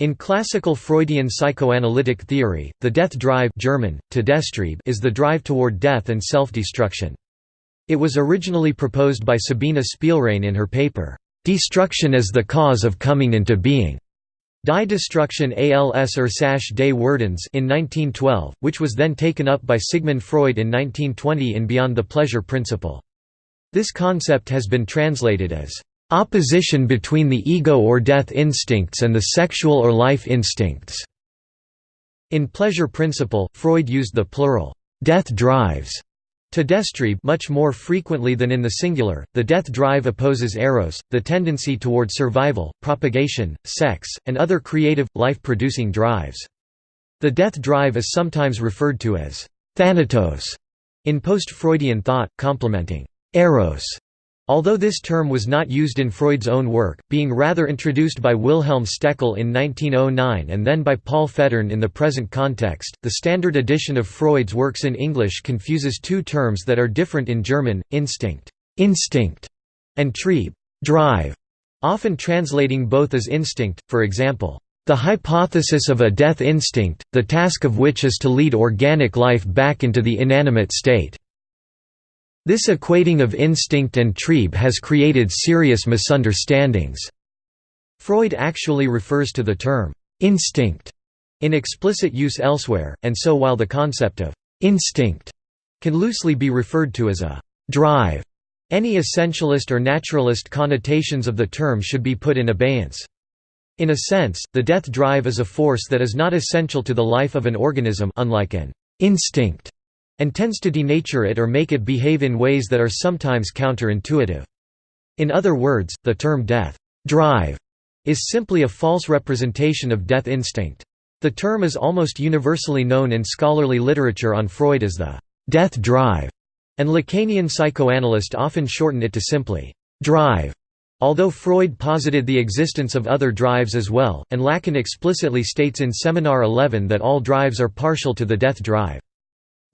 In classical Freudian psychoanalytic theory, the death drive German, is the drive toward death and self-destruction. It was originally proposed by Sabina Spielrein in her paper, "'Destruction as the Cause of Coming into Being' Die Destruktion als er Ursache des Werdens in 1912, which was then taken up by Sigmund Freud in 1920 in Beyond the Pleasure Principle. This concept has been translated as Opposition between the ego or death instincts and the sexual or life instincts. In Pleasure Principle, Freud used the plural, death drives, Todestrieb much more frequently than in the singular. The death drive opposes eros, the tendency toward survival, propagation, sex, and other creative, life-producing drives. The death drive is sometimes referred to as thanatos in post-Freudian thought, complementing eros Although this term was not used in Freud's own work, being rather introduced by Wilhelm Stekel in 1909 and then by Paul Federn in the present context, the standard edition of Freud's works in English confuses two terms that are different in German, instinct, instinct and trieb drive, often translating both as instinct, for example, the hypothesis of a death instinct, the task of which is to lead organic life back into the inanimate state. This equating of instinct and trieb has created serious misunderstandings. Freud actually refers to the term instinct in explicit use elsewhere, and so while the concept of instinct can loosely be referred to as a drive, any essentialist or naturalist connotations of the term should be put in abeyance. In a sense, the death drive is a force that is not essential to the life of an organism unlike an instinct and tends to denature it or make it behave in ways that are sometimes counterintuitive. In other words, the term death drive is simply a false representation of death instinct. The term is almost universally known in scholarly literature on Freud as the death drive, and Lacanian psychoanalysts often shorten it to simply drive. Although Freud posited the existence of other drives as well, and Lacan explicitly states in Seminar 11 that all drives are partial to the death drive.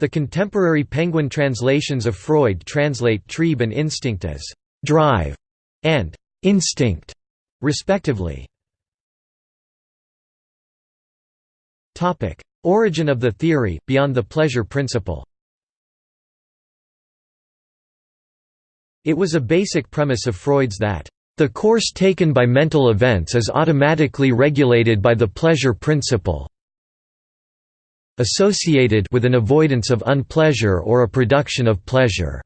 The contemporary Penguin translations of Freud translate trieb and instinct as «drive» and «instinct», respectively. Origin of the theory, beyond the pleasure principle. It was a basic premise of Freud's that the course taken by mental events is automatically regulated by the pleasure principle associated with an avoidance of unpleasure or a production of pleasure.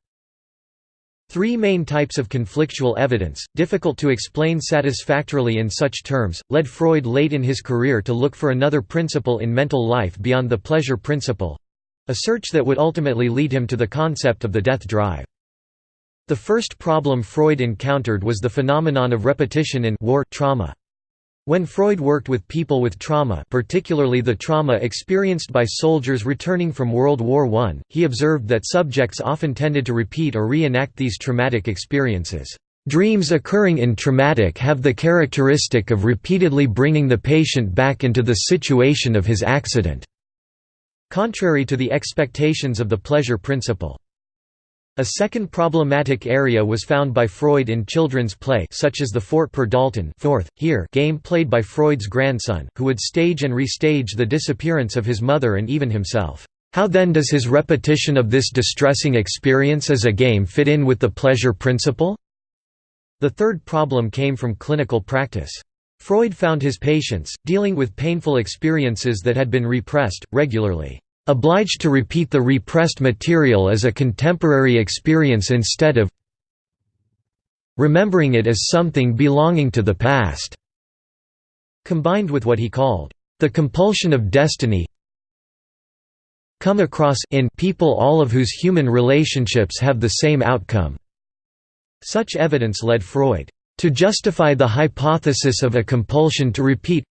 Three main types of conflictual evidence, difficult to explain satisfactorily in such terms, led Freud late in his career to look for another principle in mental life beyond the pleasure principle—a search that would ultimately lead him to the concept of the death drive. The first problem Freud encountered was the phenomenon of repetition in war trauma. When Freud worked with people with trauma particularly the trauma experienced by soldiers returning from World War I, he observed that subjects often tended to repeat or reenact these traumatic experiences. Dreams occurring in traumatic have the characteristic of repeatedly bringing the patient back into the situation of his accident." Contrary to the expectations of the pleasure principle. A second problematic area was found by Freud in children's play such as the Fort per Dalton fourth, here game played by Freud's grandson, who would stage and restage the disappearance of his mother and even himself. How then does his repetition of this distressing experience as a game fit in with the pleasure principle? The third problem came from clinical practice. Freud found his patients, dealing with painful experiences that had been repressed, regularly obliged to repeat the repressed material as a contemporary experience instead of remembering it as something belonging to the past", combined with what he called, "...the compulsion of destiny come across in people all of whose human relationships have the same outcome." Such evidence led Freud to justify the hypothesis of a compulsion to repeat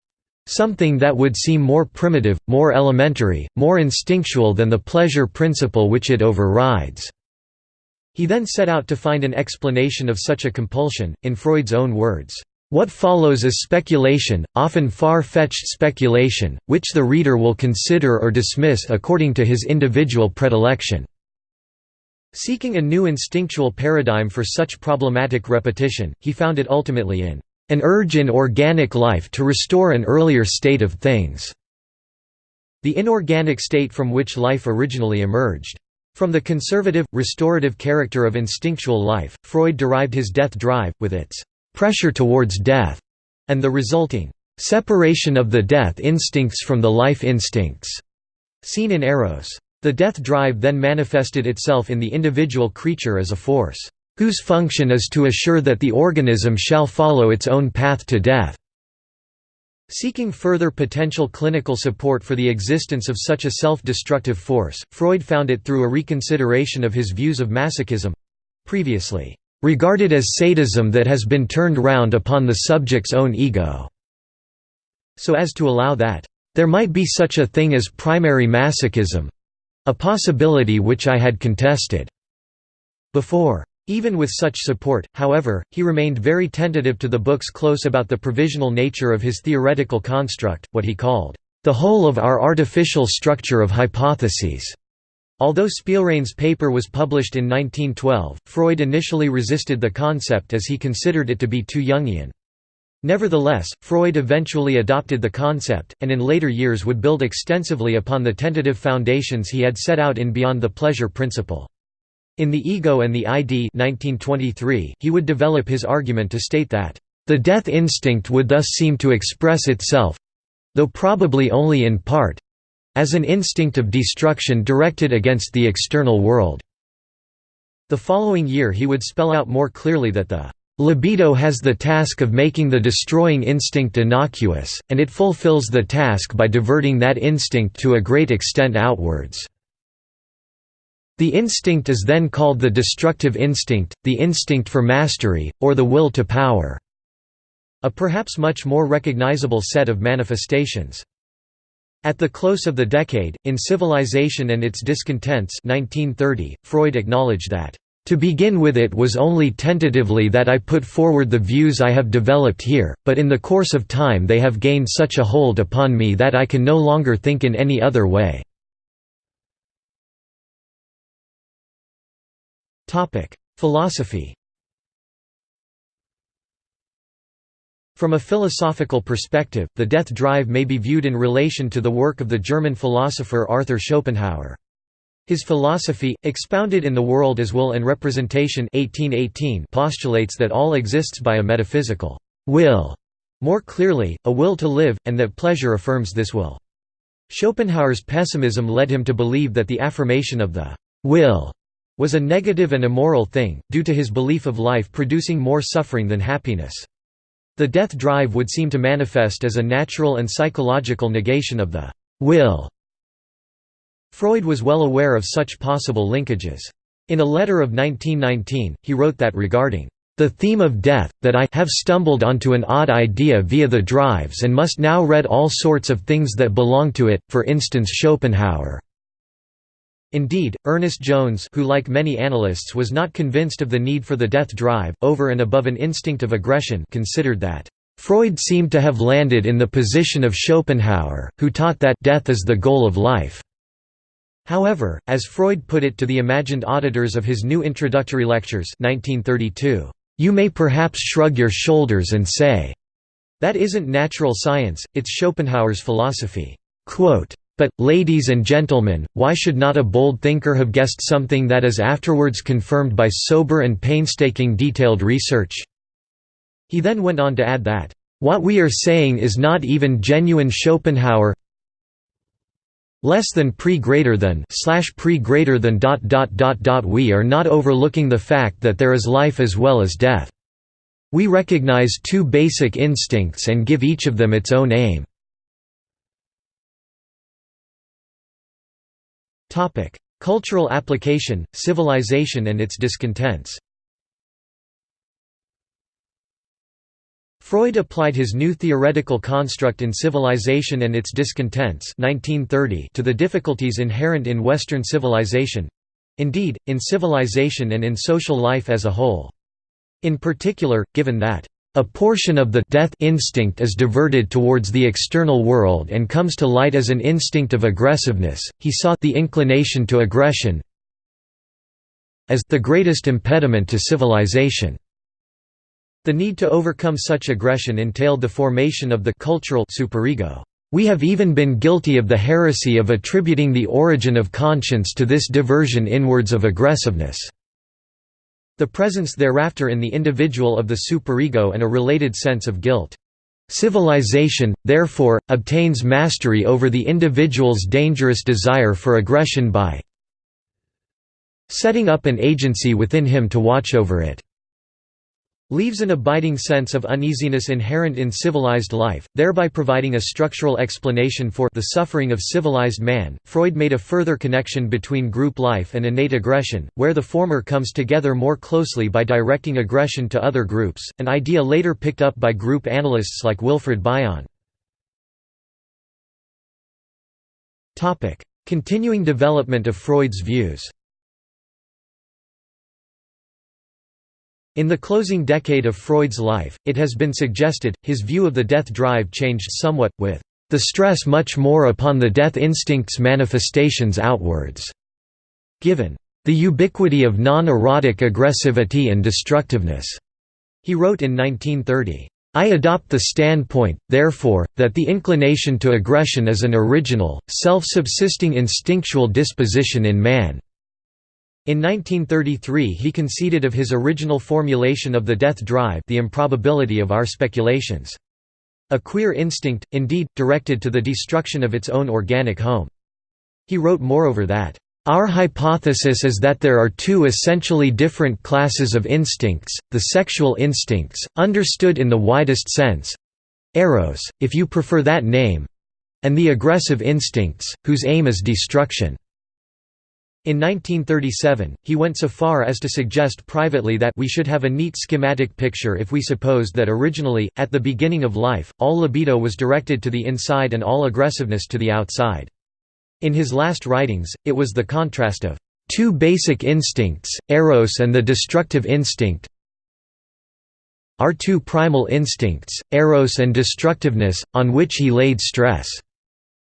Something that would seem more primitive, more elementary, more instinctual than the pleasure principle which it overrides." He then set out to find an explanation of such a compulsion, in Freud's own words, "...what follows is speculation, often far-fetched speculation, which the reader will consider or dismiss according to his individual predilection." Seeking a new instinctual paradigm for such problematic repetition, he found it ultimately in an urge in organic life to restore an earlier state of things, the inorganic state from which life originally emerged. From the conservative, restorative character of instinctual life, Freud derived his death drive, with its pressure towards death, and the resulting separation of the death instincts from the life instincts, seen in Eros. The death drive then manifested itself in the individual creature as a force, whose function is to assure that the organism shall follow its own path to death. Seeking further potential clinical support for the existence of such a self-destructive force, Freud found it through a reconsideration of his views of masochism—previously regarded as sadism that has been turned round upon the subject's own ego, so as to allow that, "...there might be such a thing as primary masochism—a possibility which I had contested." Before. Even with such support, however, he remained very tentative to the book's close about the provisional nature of his theoretical construct, what he called, "...the whole of our artificial structure of hypotheses." Although Spielrein's paper was published in 1912, Freud initially resisted the concept as he considered it to be too Jungian. Nevertheless, Freud eventually adopted the concept, and in later years would build extensively upon the tentative foundations he had set out in Beyond the Pleasure Principle. In The Ego and the ID 1923, he would develop his argument to state that, "...the death instinct would thus seem to express itself—though probably only in part—as an instinct of destruction directed against the external world." The following year he would spell out more clearly that the Libido has the task of making the destroying instinct innocuous, and it fulfills the task by diverting that instinct to a great extent outwards. The instinct is then called the destructive instinct, the instinct for mastery, or the will to power. A perhaps much more recognizable set of manifestations. At the close of the decade, in Civilization and its Discontents 1930, Freud acknowledged that, "...to begin with it was only tentatively that I put forward the views I have developed here, but in the course of time they have gained such a hold upon me that I can no longer think in any other way." Philosophy From a philosophical perspective, the death drive may be viewed in relation to the work of the German philosopher Arthur Schopenhauer. His philosophy, expounded in The World as Will and Representation 1818 postulates that all exists by a metaphysical will, more clearly, a will to live, and that pleasure affirms this will. Schopenhauer's pessimism led him to believe that the affirmation of the will was a negative and immoral thing, due to his belief of life producing more suffering than happiness. The death drive would seem to manifest as a natural and psychological negation of the will. Freud was well aware of such possible linkages. In a letter of 1919, he wrote that regarding the theme of death, that I have stumbled onto an odd idea via the drives and must now read all sorts of things that belong to it, for instance Schopenhauer. Indeed, Ernest Jones who like many analysts was not convinced of the need for the death drive, over and above an instinct of aggression considered that, "...Freud seemed to have landed in the position of Schopenhauer, who taught that death is the goal of life." However, as Freud put it to the imagined auditors of his new introductory lectures 1932, "...you may perhaps shrug your shoulders and say, that isn't natural science, it's Schopenhauer's philosophy." Quote, but, ladies and gentlemen, why should not a bold thinker have guessed something that is afterwards confirmed by sober and painstaking detailed research?" He then went on to add that, "...what we are saying is not even genuine Schopenhauer less than pre greater than slash pre greater than dot dot dot dot we are not overlooking the fact that there is life as well as death. We recognize two basic instincts and give each of them its own aim. Topic: Cultural application, civilization and its discontents. Freud applied his new theoretical construct in Civilization and its Discontents 1930 to the difficulties inherent in Western civilization—indeed, in civilization and in social life as a whole. In particular, given that a portion of the death instinct is diverted towards the external world and comes to light as an instinct of aggressiveness. He saw the inclination to aggression as the greatest impediment to civilization. The need to overcome such aggression entailed the formation of the cultural superego. We have even been guilty of the heresy of attributing the origin of conscience to this diversion inwards of aggressiveness. The presence thereafter in the individual of the superego and a related sense of guilt. Civilization, therefore, obtains mastery over the individual's dangerous desire for aggression by setting up an agency within him to watch over it leaves an abiding sense of uneasiness inherent in civilized life, thereby providing a structural explanation for the suffering of civilized man. Freud made a further connection between group life and innate aggression, where the former comes together more closely by directing aggression to other groups, an idea later picked up by group analysts like Wilfred Bion. Continuing development of Freud's views In the closing decade of Freud's life, it has been suggested, his view of the death drive changed somewhat, with the stress much more upon the death instinct's manifestations outwards. Given the ubiquity of non-erotic aggressivity and destructiveness, he wrote in 1930. I adopt the standpoint, therefore, that the inclination to aggression is an original, self-subsisting instinctual disposition in man. In 1933 he conceded of his original formulation of the death drive the improbability of our speculations. A queer instinct, indeed, directed to the destruction of its own organic home. He wrote moreover that, "...our hypothesis is that there are two essentially different classes of instincts, the sexual instincts, understood in the widest sense—eros, if you prefer that name—and the aggressive instincts, whose aim is destruction." In 1937, he went so far as to suggest privately that we should have a neat schematic picture if we supposed that originally, at the beginning of life, all libido was directed to the inside and all aggressiveness to the outside. In his last writings, it was the contrast of two basic instincts, eros and the destructive instinct, our two primal instincts, eros and destructiveness, on which he laid stress.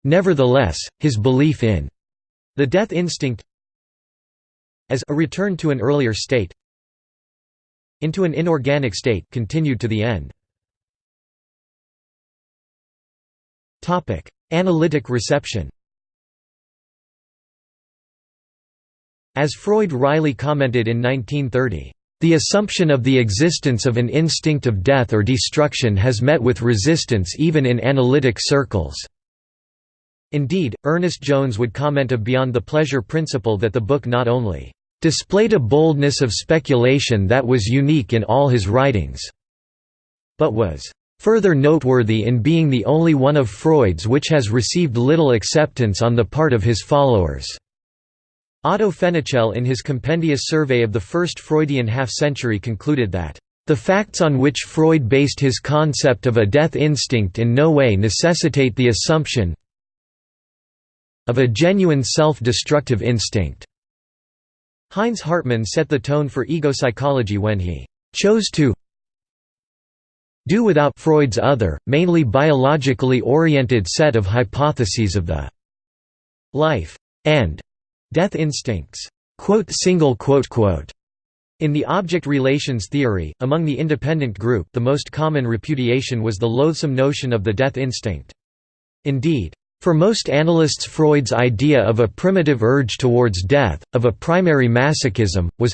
Nevertheless, his belief in the death instinct as a return to an earlier state into an inorganic state continued to the end. Topic: Analytic reception. As Freud Riley commented in 1930, the assumption of the existence of an instinct of death or destruction has met with resistance even in analytic circles. Indeed, Ernest Jones would comment of Beyond the Pleasure Principle that the book not only displayed a boldness of speculation that was unique in all his writings, but was further noteworthy in being the only one of Freud's which has received little acceptance on the part of his followers. Otto Fenichel in his compendious survey of the first Freudian half-century concluded that the facts on which Freud based his concept of a death instinct in no way necessitate the assumption of a genuine self-destructive instinct. Heinz Hartmann set the tone for ego psychology when he chose to do without Freud's other, mainly biologically oriented set of hypotheses of the life and death instincts. In the object relations theory, among the independent group the most common repudiation was the loathsome notion of the death instinct. Indeed, for most analysts Freud's idea of a primitive urge towards death, of a primary masochism, was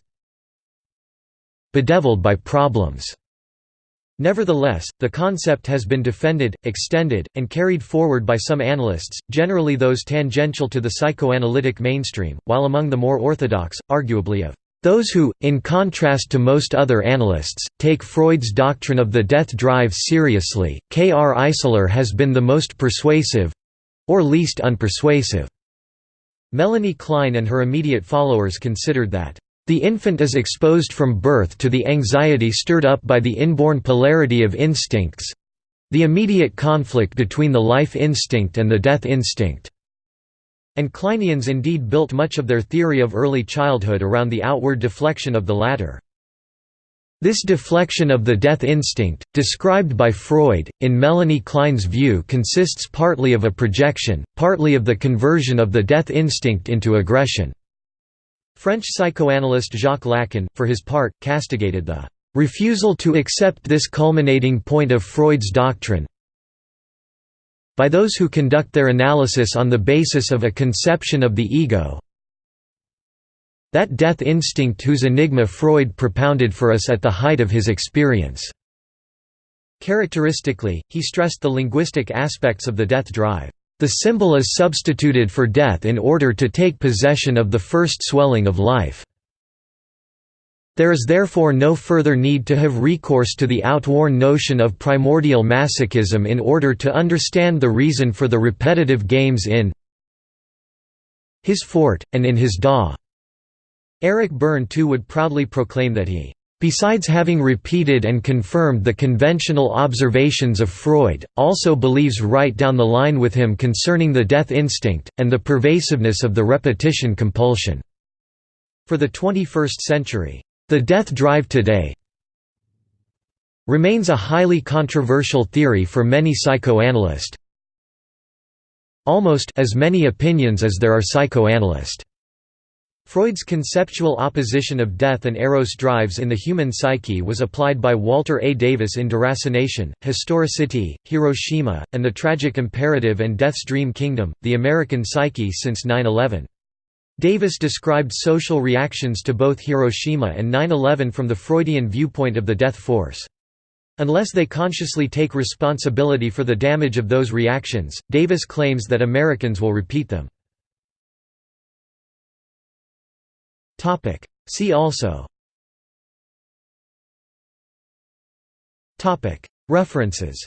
bedeviled by problems. Nevertheless, the concept has been defended, extended, and carried forward by some analysts, generally those tangential to the psychoanalytic mainstream, while among the more orthodox, arguably of those who, in contrast to most other analysts, take Freud's doctrine of the death drive seriously, K. R. Eissler has been the most persuasive, or least unpersuasive. Melanie Klein and her immediate followers considered that the infant is exposed from birth to the anxiety stirred up by the inborn polarity of instincts—the immediate conflict between the life instinct and the death instinct. And Kleinians indeed built much of their theory of early childhood around the outward deflection of the latter. This deflection of the death instinct, described by Freud, in Melanie Klein's view consists partly of a projection, partly of the conversion of the death instinct into aggression. French psychoanalyst Jacques Lacan, for his part, castigated the refusal to accept this culminating point of Freud's doctrine by those who conduct their analysis on the basis of a conception of the ego that death instinct whose enigma Freud propounded for us at the height of his experience. Characteristically, he stressed the linguistic aspects of the death drive. The symbol is substituted for death in order to take possession of the first swelling of life. There is therefore no further need to have recourse to the outworn notion of primordial masochism in order to understand the reason for the repetitive games in his fort, and in his Da. Eric Berne too would proudly proclaim that he besides having repeated and confirmed the conventional observations of Freud, also believes right down the line with him concerning the death instinct, and the pervasiveness of the repetition compulsion. For the 21st century, the death drive today remains a highly controversial theory for many psychoanalysts, almost as many opinions as there are psychoanalysts. Freud's conceptual opposition of death and eros drives in the human psyche was applied by Walter A. Davis in Deracination, Historicity, Hiroshima, and the Tragic Imperative and Death's Dream Kingdom, The American Psyche since 9-11. Davis described social reactions to both Hiroshima and 9-11 from the Freudian viewpoint of the death force. Unless they consciously take responsibility for the damage of those reactions, Davis claims that Americans will repeat them. See also References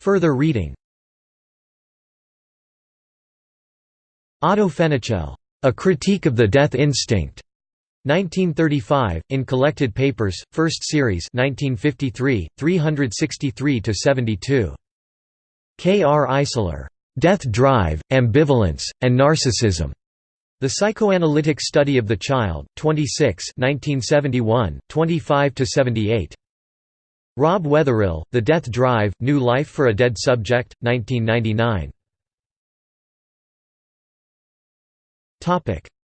Further reading Otto Fenichel, A Critique of the Death Instinct. 1935, in Collected Papers, First Series 1953, 363–72. K. R. Eissler. Death Drive, Ambivalence, and Narcissism. The Psychoanalytic Study of the Child, 26 1971, 25–78. Rob Weatherill, The Death Drive, New Life for a Dead Subject, 1999.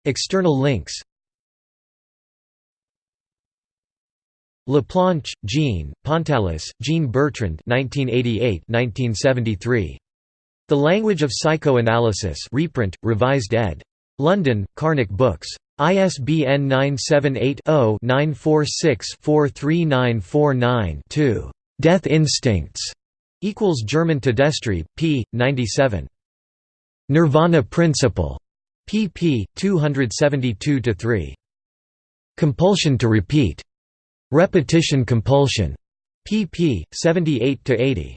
External links Laplanche, Jean, Pontalis, Jean Bertrand 1988–1973. The Language of Psychoanalysis reprint, revised ed. London, Karnac Books. ISBN 978-0-946-43949-2. Death Instincts equals German Todestrieb, p. 97. Nirvana Principle pp. 272–3. Compulsion to repeat. Repetition compulsion. pp. 78–80.